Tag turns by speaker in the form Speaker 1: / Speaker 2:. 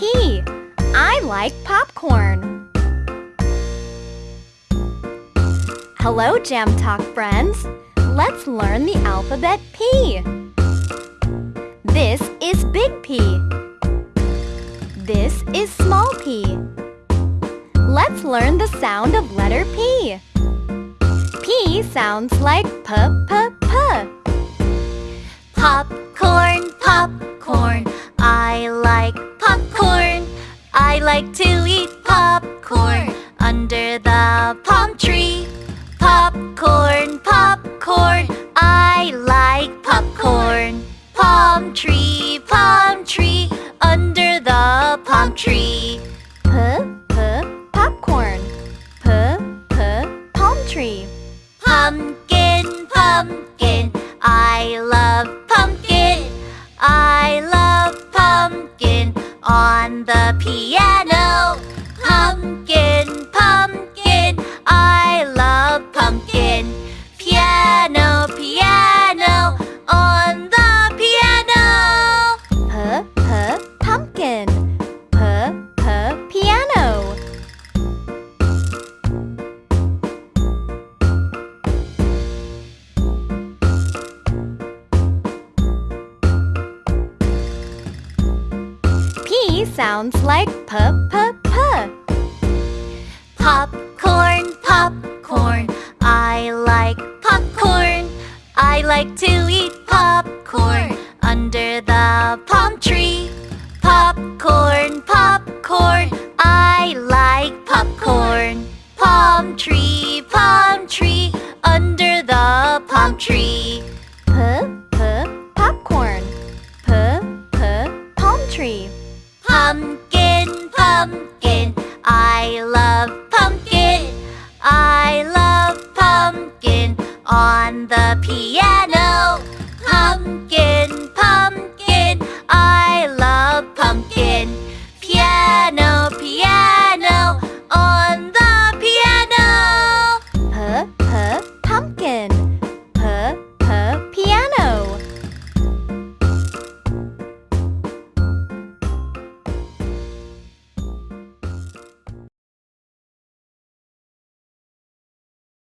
Speaker 1: P. I like popcorn. Hello, Jam Talk friends. Let's learn the alphabet P. This is big P. This is small p. Let's learn the sound of letter P. P sounds like p p p.
Speaker 2: like to eat popcorn under the palm tree. Popcorn, popcorn. I like popcorn. Palm tree, palm tree. Under the palm tree.
Speaker 1: P p popcorn. P p palm tree.
Speaker 2: Pumpkin, pumpkin. I love pumpkin. I love pumpkin on the piano.
Speaker 1: P sounds like p p p.
Speaker 2: Popcorn, popcorn. I like popcorn. I like to eat popcorn under the palm tree. Popcorn, popcorn. I like popcorn. Palm tree, palm tree. Under the palm tree.
Speaker 1: P p popcorn. P p palm tree.
Speaker 2: Pumpkin, pumpkin. I love pumpkin. I love pumpkin on the piano.